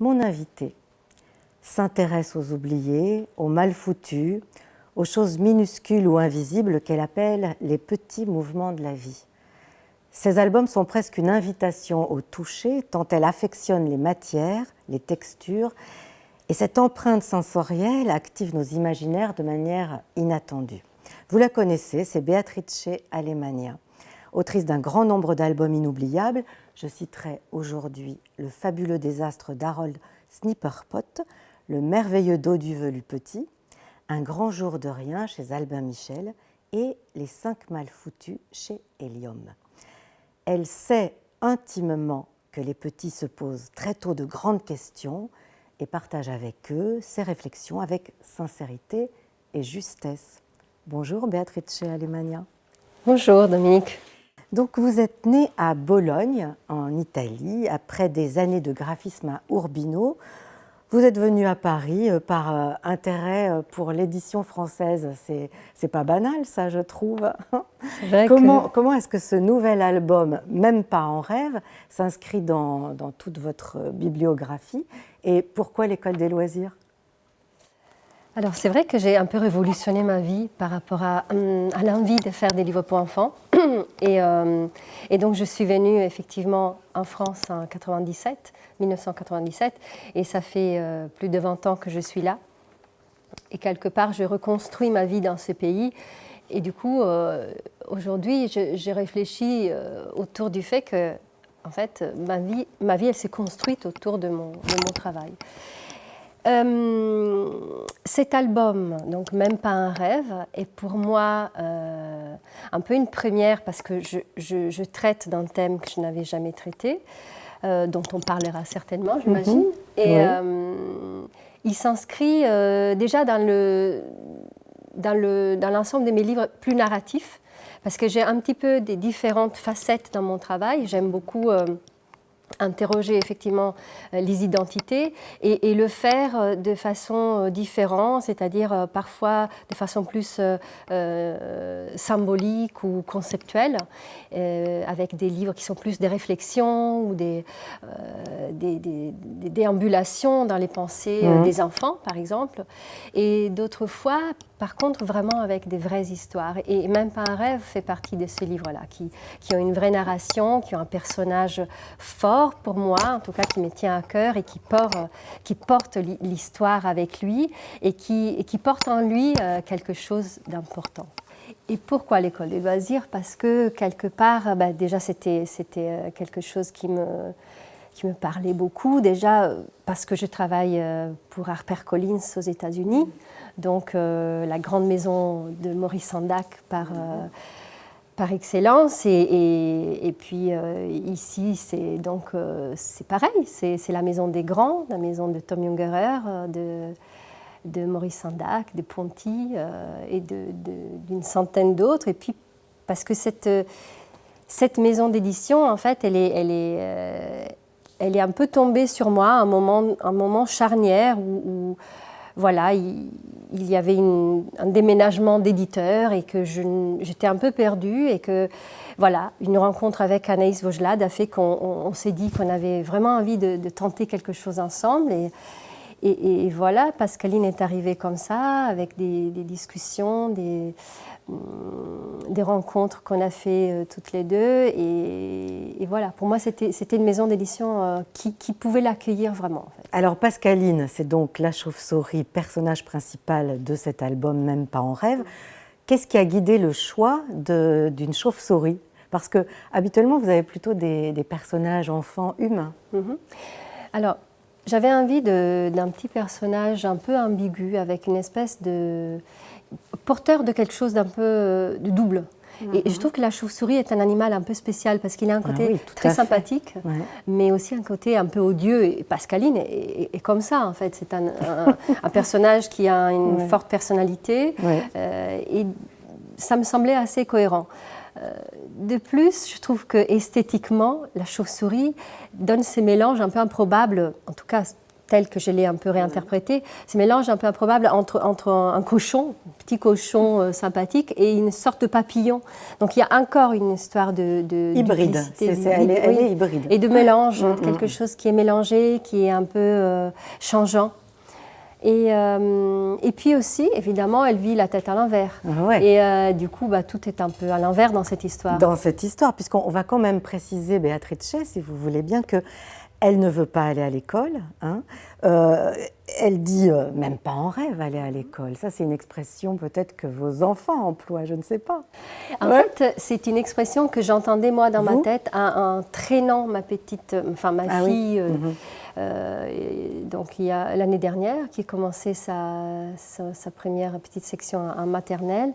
Mon invité s'intéresse aux oubliés, aux mal foutus, aux choses minuscules ou invisibles qu'elle appelle les petits mouvements de la vie. Ces albums sont presque une invitation au toucher, tant elle affectionne les matières, les textures, et cette empreinte sensorielle active nos imaginaires de manière inattendue. Vous la connaissez, c'est Beatrice Alemania. Autrice d'un grand nombre d'albums inoubliables, je citerai aujourd'hui Le fabuleux désastre d'Harold Snipperpot, Le merveilleux dos du velu petit, Un grand jour de rien chez Albin Michel et Les cinq mal foutus chez Helium. Elle sait intimement que les petits se posent très tôt de grandes questions et partage avec eux ses réflexions avec sincérité et justesse. Bonjour Béatrice Alemania. Bonjour Dominique. Donc vous êtes née à Bologne, en Italie, après des années de graphisme à Urbino. Vous êtes venue à Paris euh, par euh, intérêt euh, pour l'édition française. C'est pas banal, ça, je trouve. Comment, comment est-ce que ce nouvel album, même pas en rêve, s'inscrit dans, dans toute votre bibliographie? Et pourquoi l'école des loisirs? Alors c'est vrai que j'ai un peu révolutionné ma vie par rapport à, hum, à l'envie de faire des livres pour enfants. Et, euh, et, donc je suis venue effectivement en France en 97, 1997, et ça fait euh, plus de 20 ans que je suis là. Et quelque part, je reconstruis ma vie dans ce pays. Et du coup, euh, aujourd'hui, j'ai réfléchi autour du fait que, en fait, ma vie, ma vie elle s'est construite autour de mon, de mon travail. Euh, cet album, donc même pas un rêve, est pour moi euh, un peu une première parce que je, traite d'un thème que je n'avais jamais traité, euh, dont on parlera certainement, j'imagine. Mhm. Et il s'inscrit déjà dans le dans l'ensemble dans de mes livres plus narratifs, parce que j'ai un petit peu des différentes facettes dans mon travail. J'aime beaucoup interroger effectivement euh, les identités et, le faire euh, de façon euh, différente, c'est-à-dire parfois de façon plus symbolique ou conceptuelle, avec des livres qui sont plus des réflexions ou des, des, déambulations dans les pensées mmh. des enfants, par exemple, et d'autres fois par contre, vraiment avec des vraies histoires. Et même pas un rêve fait partie de ces livres-là, qui, qui, ont une vraie narration, qui ont un personnage fort pour moi, en tout cas qui me tient à cœur et qui porte, qui porte l'histoire avec lui et qui, qui porte en lui euh, quelque chose d'important. Et pourquoi l'école des loisirs? Parce que quelque part, bah, déjà c'était euh, quelque chose qui me, qui me parlait beaucoup, déjà euh, parce que je travaille pour HarperCollins aux États-Unis. Donc la grande maison de Maurice Sandac par, par excellence. Et, puis euh, ici, c'est donc c'est pareil, c'est la maison des grands, la maison de Tom Jungerer, de, de Maurice Sandac, de Ponty et d'une centaine d'autres. Et puis parce que cette, maison d'édition, en fait, elle est, elle est, elle est un peu tombée sur moi un moment, un moment charnière où voilà, il, y avait un déménagement d'éditeur et que j'étais un peu perdue et que voilà, une rencontre avec Anaïs Vaugelade a fait qu'on s'est dit qu'on avait vraiment envie de, tenter quelque chose ensemble et, voilà, Pascaline est arrivée comme ça, avec des, discussions, des, des rencontres qu'on a fait euh, toutes les deux. Et, voilà, pour moi, c'était une maison d'édition euh, qui, pouvait l'accueillir vraiment. Alors, Pascaline, c'est donc la chauve-souris, personnage principal de cet album, même pas en rêve. Qu'est-ce qui a guidé le choix d'une chauve-souris? Parce que habituellement, vous avez plutôt des, personnages enfants humains. Mm-hmm. Alors, j'avais envie d'un petit personnage un peu ambigu, avec une espèce de porteur de quelque chose d'un peu euh, de double. Et je mhm. trouve que la chauve-souris est un animal un peu spécial parce qu'il a un ah côté très sympathique, mais aussi un côté un peu odieux. Et Pascaline est, comme ça, en fait. C'est un, un, personnage qui a une forte personnalité euh, et ça me semblait assez cohérent. Euh, de plus, je trouve que esthétiquement, la chauve-souris donne ces mélanges un peu improbables, en tout cas tel que je l'ai un peu réinterprété, ce mélange un peu improbable entre, entre un cochon, un petit cochon euh, sympathique, et une sorte de papillon. Donc il y a encore une histoire de... de hybride, elle, est, hybride. Et de mélange, mm, mm. quelque chose qui est mélangé, qui est un peu euh, changeant. Et, euh, et, puis aussi, évidemment, elle vit la tête à l'envers. Ah et du coup, bah, tout est un peu à l'envers dans cette histoire. Dans cette histoire, puisqu'on va quand même préciser, Béatrice, si vous voulez bien, que elle ne veut pas aller à l'école. Hein. Euh, elle dit euh, même pas en rêve aller à l'école. Ça, c'est une expression peut-être que vos enfants emploient, je ne sais pas. En fait, c'est une expression que j'entendais moi dans ma tête en, traînant ma petite, enfin ma ah fille. Euh, mhm. donc il y a l'année dernière, qui a commencé sa, sa, première petite section en maternelle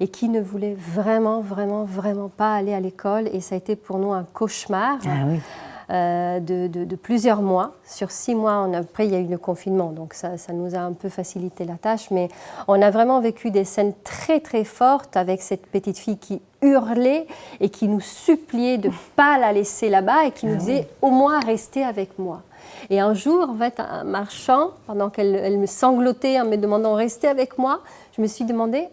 et qui ne voulait vraiment, vraiment, vraiment pas aller à l'école. Et ça a été pour nous un cauchemar. Ah oui. Euh, de, plusieurs mois. Sur six mois, après, il y a eu le confinement, donc ça, nous a un peu facilité la tâche. Mais on a vraiment vécu des scènes très, très fortes avec cette petite fille qui hurlait et qui nous suppliait de ne pas la laisser là-bas et qui nous ah disait au moins restez avec moi. Et un jour, en fait, en marchant, pendant qu'elle me sanglotait en me demandant restez avec moi, je me suis demandé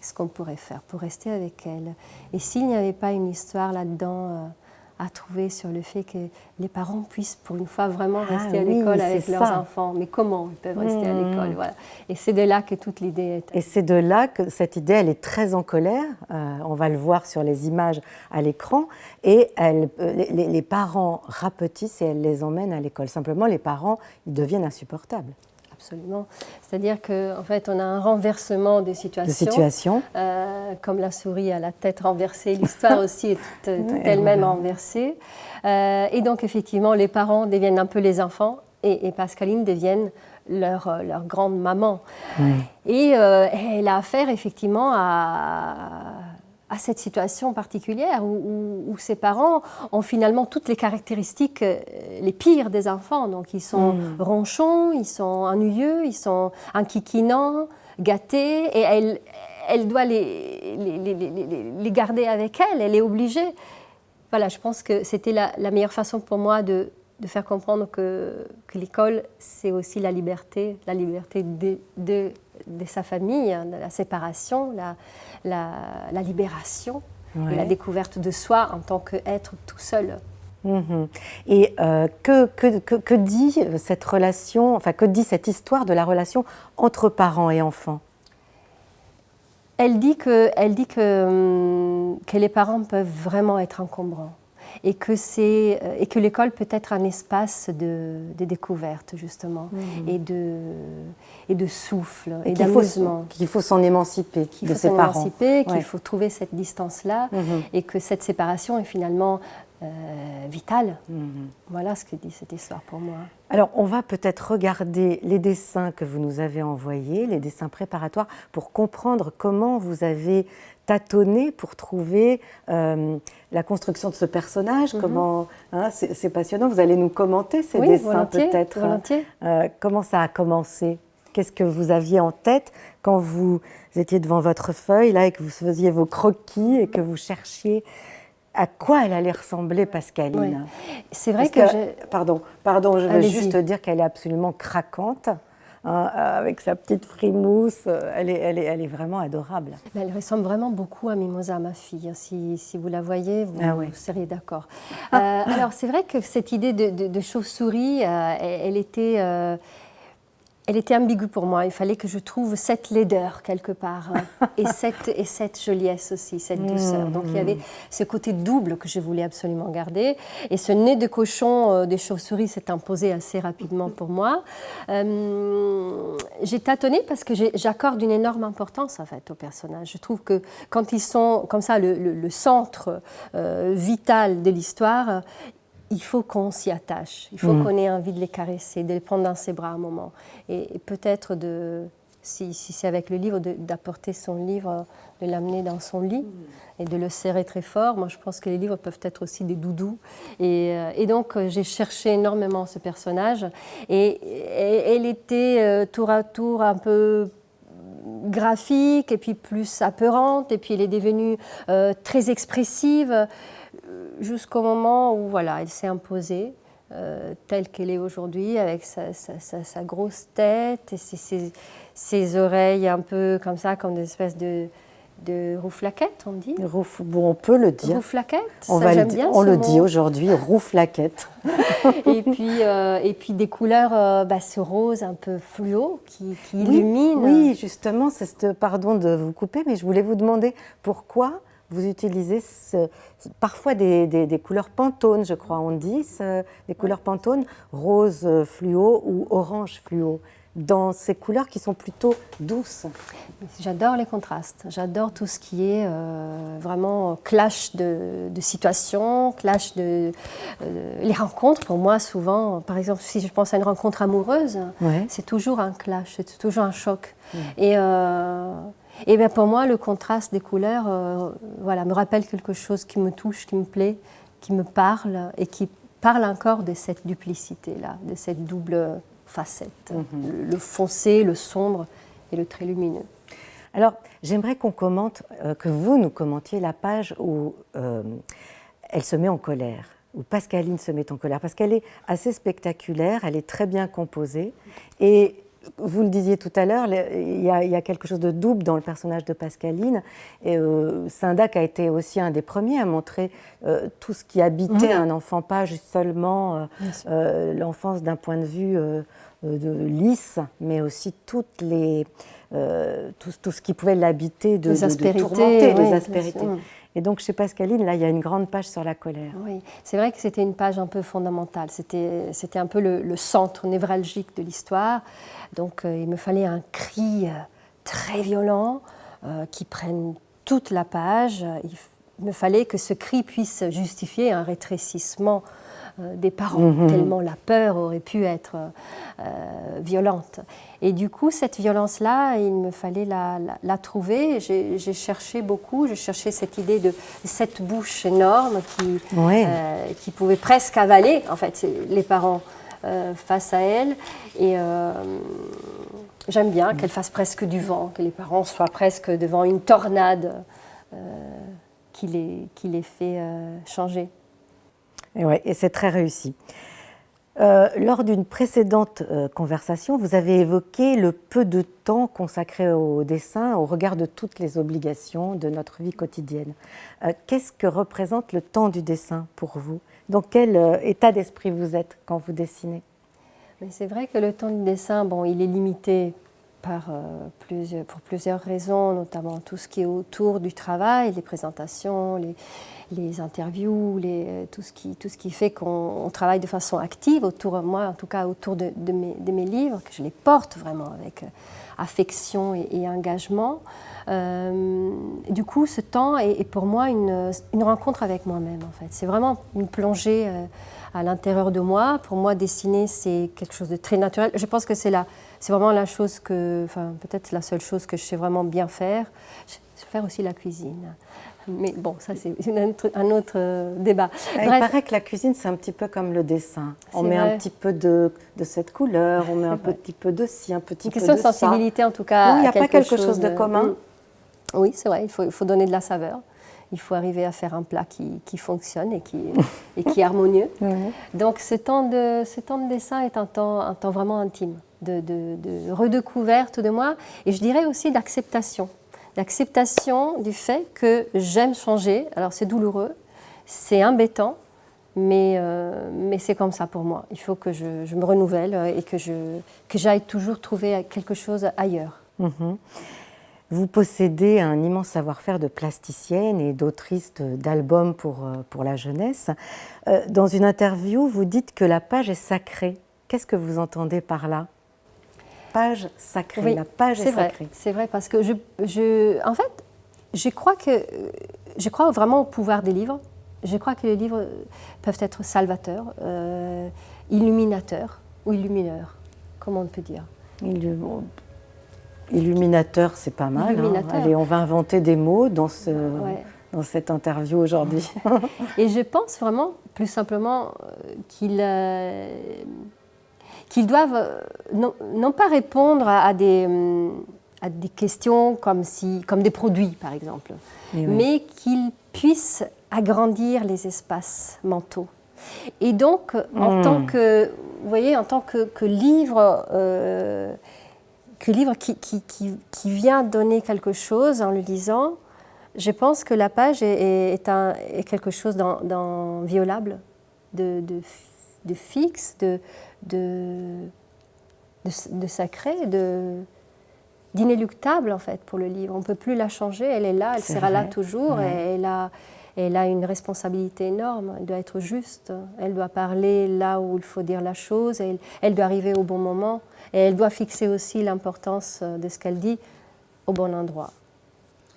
qu'est-ce qu'on pourrait faire pour rester avec elle? Et s'il n'y avait pas une histoire là-dedans euh, à trouver sur le fait que les parents puissent pour une fois vraiment ah rester à l'école avec leurs enfants. Mais comment ils peuvent rester à l'école mmh. voilà. Et c'est de là que toute l'idée est. Et c'est de là que cette idée, elle est très en colère. Euh, on va le voir sur les images à l'écran. Et elle, euh, les, les parents rapetissent et elle les emmène à l'école. Simplement, les parents, ils deviennent insupportables absolument. C'est-à-dire qu'en en fait, on a un renversement des situations. Euh, comme la souris a la tête renversée, l'histoire aussi est toute, elle-même renversée. Euh, et donc, effectivement, les parents deviennent un peu les enfants et, Pascaline deviennent leur, leur grande maman. Et euh, elle a affaire, effectivement, à à cette situation particulière où, ses parents ont finalement toutes les caractéristiques euh, les pires des enfants. Donc ils sont mm. ronchons, ils sont ennuyeux, ils sont inquiquinants, gâtés, et elle, elle doit les, les, garder avec elle, elle est obligée. Voilà, je pense que c'était la, meilleure façon pour moi de, de faire comprendre que, que l'école, c'est aussi la liberté, la liberté de, de, de sa famille, hein, la séparation, la, la, libération et la découverte de soi en tant qu'être tout seul. Mhm. Et euh, que, que, que, dit cette relation, enfin que dit cette histoire de la relation entre parents et enfants? Elle dit que, elle dit que, hum, que les parents peuvent vraiment être encombrants et que, euh, et que l'école peut être un espace de, découverte, justement, mmh. et, de, et de souffle, et, d'amusement. Qu'il faut s'en émanciper de ses parents. Qu'il faut faut trouver cette distance-là, mmh. et que cette séparation est finalement euh, vitale. Mmh. Voilà ce que dit cette histoire pour moi. Alors, on va peut-être regarder les dessins que vous nous avez envoyés, les dessins préparatoires, pour comprendre comment vous avez tâtonné pour trouver euh, la construction de ce personnage. Mhm. Comment hein, c'est passionnant. Vous allez nous commenter ces dessins peut-être. Euh, comment ça a commencé? Qu'est-ce que vous aviez en tête quand vous étiez devant votre feuille là et que vous faisiez vos croquis et que vous cherchiez à quoi elle allait ressembler Pascaline C'est vrai que, pardon, pardon, je veux juste dire qu'elle est absolument craquante. Hein, avec sa petite frimousse. Elle est, elle est, elle est vraiment adorable. Elle ressemble vraiment beaucoup à Mimosa, ma fille. Si, si vous la voyez, vous, ah seriez d'accord. Euh, alors, c'est vrai que cette idée de, de, chauve-souris, euh, elle, était... Euh, elle était ambiguë pour moi. Il fallait que je trouve cette laideur quelque part hein, et, cette, et cette joliesse aussi, cette douceur. Donc il y avait ce côté double que je voulais absolument garder. Et ce nez de cochon euh, des chauves-souris s'est imposé assez rapidement pour moi. Euh, j'ai tâtonné parce que j'accorde une énorme importance en fait aux personnages. Je trouve que quand ils sont comme ça le, centre euh, vital de l'histoire, il faut qu'on s'y attache, il faut mm. qu'on ait envie de les caresser, de les prendre dans ses bras un moment. Et, peut-être, de, si, c'est avec le livre, d'apporter son livre, de l'amener dans son lit et de le serrer très fort. Moi, je pense que les livres peuvent être aussi des doudous. Et, euh, donc, euh, j'ai cherché énormément ce personnage. Et, elle était euh, tour à tour un peu graphique et puis plus apeurante. Et puis, elle est devenue très expressive jusqu'au moment où voilà, elle s'est imposée. telle qu'elle est aujourd'hui, avec sa, grosse tête et ses, ses, oreilles un peu comme ça, comme des espèces de, de rouflaquette, on dit bon, On peut le dire. Rouflaquette, on, va le, bien, on le dit aujourd'hui, rouflaquette. et, puis, euh, et puis des couleurs, euh, bah, ce rose un peu fluo qui, illumine. Oui, justement, c'est pardon de vous couper, mais je voulais vous demander pourquoi vous utilisez parfois des, des, couleurs pantones, je crois, on dit, des couleurs pantones, rose fluo ou orange fluo dans ces couleurs qui sont plutôt douces. J'adore les contrastes, j'adore tout ce qui est euh, vraiment clash de, de situations, clash de... Euh, les rencontres, pour moi, souvent, par exemple, si je pense à une rencontre amoureuse, c'est toujours un clash, c'est toujours un choc. Et, euh, et bien pour moi, le contraste des couleurs voilà, me rappelle quelque chose qui me touche, qui me plaît, qui me parle et qui parle encore de cette duplicité-là, de cette double facettes, mhm. le, foncé, le sombre et le très lumineux. Alors, j'aimerais qu'on commente, euh, que vous nous commentiez la page où euh, elle se met en colère, où Pascaline se met en colère, parce qu'elle est assez spectaculaire, elle est très bien composée, et vous le disiez tout à l'heure, il, y, a quelque chose de double dans le personnage de Pascaline. Et euh, Sindac a été aussi un des premiers à montrer euh, tout ce qui habitait un enfant, pas juste seulement euh, l'enfance d'un point de vue de lisse, mais aussi toutes les, tout, ce qui pouvait l'habiter de, les aspérités, tourmenter, les aspérités. Et donc chez Pascaline, là, il y a une grande page sur la colère. Oui, c'est vrai que c'était une page un peu fondamentale. C'était un peu le, centre névralgique de l'histoire. Donc euh, il me fallait un cri euh, très violent euh, qui prenne toute la page. Me fallait que ce cri puisse justifier un rétrécissement euh, des parents, mhm. tellement la peur aurait pu être euh, violente. Et du coup, cette violence-là, il me fallait la, trouver. J'ai cherché beaucoup, j'ai cherché cette idée de cette bouche énorme qui, euh, qui pouvait presque avaler, en fait, les parents face à elle. Et j'aime bien qu'elle fasse presque du vent, que les parents soient presque devant une tornade qui, les, qui les fait changer. Et, ouais, et c'est très réussi. Euh, lors d'une précédente euh, conversation, vous avez évoqué le peu de temps consacré au dessin au regard de toutes les obligations de notre vie quotidienne. Euh, qu'est-ce que représente le temps du dessin pour vous? Dans quel état d'esprit vous êtes quand vous dessinez? C'est vrai que le temps du dessin, bon, il est limité plusieurs, pour plusieurs raisons, notamment tout ce qui est autour du travail, les présentations, les, interviews, les, tout, ce qui, fait qu'on travaille de façon active autour, de moi en tout cas autour de, mes, livres, que je les porte vraiment avec euh, affection et, engagement. Euh, du coup, ce temps est, pour moi une, rencontre avec moi-même en fait. C'est vraiment une plongée euh, à l'intérieur de moi. Pour moi, dessiner, c'est quelque chose de très naturel. Je pense que c'est vraiment la chose que, enfin peut-être la seule chose que je sais vraiment bien faire. Je sais faire aussi la cuisine. Mais bon, ça c'est un autre euh, débat. Il paraît que la cuisine, c'est un petit peu comme le dessin. On met un petit peu de, de, cette couleur, on met un petit peu de ci, un petit peu de ça. Une sensibilité en tout cas. il n'y a pas quelque chose, de commun. Mm. Oui, c'est vrai, il faut, il faut, donner de la saveur. Il faut arriver à faire un plat qui, qui fonctionne et qui, et qui est harmonieux. Donc ce temps, de, ce temps de dessin est un temps, un temps vraiment intime, de, redécouverte de moi et je dirais aussi d'acceptation l'acceptation du fait que j'aime changer. Alors c'est douloureux, c'est embêtant, mais, euh, mais c'est comme ça pour moi. Il faut que je, me renouvelle et que, je, que j'aille toujours trouver quelque chose ailleurs. Mhm. Vous possédez un immense savoir-faire de plasticienne et d'autrice d'albums pour, euh, pour la jeunesse. Euh, dans une interview, vous dites que la page est sacrée. Qu'est-ce que vous entendez par là? Page sacrée. la page est, sacrée. C'est vrai parce que je, je, en fait, je crois que je crois vraiment au pouvoir des livres. Je crois que les livres peuvent être salvateurs, euh, illuminateurs ou illumineurs, comment on peut dire. Illuminateur, c'est pas mal. Hein. Allez, on va inventer des mots dans, ce, dans cette interview aujourd'hui. Et je pense vraiment, plus simplement, euh, qu'il euh, qu'ils doivent euh, non, pas répondre à, des, hum, à, des, questions comme, si, comme des produits, par exemple, mais qu'ils puissent agrandir les espaces mentaux. Et donc, en Hmm. tant que, vous voyez, en tant que, que livre, euh, que livre qui, qui, qui, qui vient donner quelque chose en le lisant, je pense que la page est, un, est quelque chose d'inviolable, de, de, de fixe, de, de, de, de sacré, de d'inéluctable en fait pour le livre. On ne peut plus la changer, elle est là, elle sera là toujours, ouais. et elle a, elle a une responsabilité énorme, elle doit être juste, elle doit parler là où il faut dire la chose, elle, elle doit arriver au bon moment, et elle doit fixer aussi l'importance de ce qu'elle dit au bon endroit.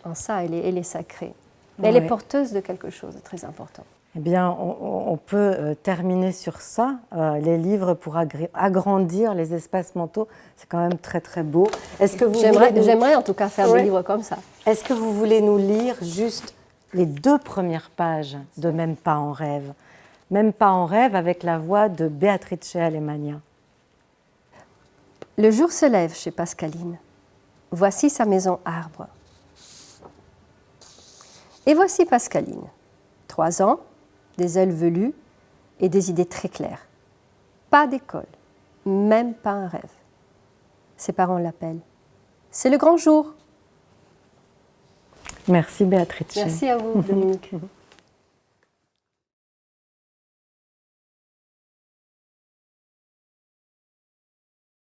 En ça, elle est, elle est sacrée. Mais elle est porteuse de quelque chose de très important. Eh bien, on, on peut euh, terminer sur ça. Euh, les livres pour agrandir les espaces mentaux, c'est quand même très très beau. Est-ce que vous J'aimerais voulez nous- j'aimerais en tout cas faire Ouais. des livres comme ça. Est-ce que vous voulez nous lire juste les deux premières pages de Même pas en rêve? Même pas en rêve avec la voix de Beatrice Alemania. Le jour se lève chez Pascaline. Voici sa maison arbre. Et voici Pascaline. Trois ans, des ailes velues et des idées très claires. Pas d'école, même pas un rêve. Ses parents l'appellent. C'est le grand jour. Merci Béatrice. Merci à vous, Dominique.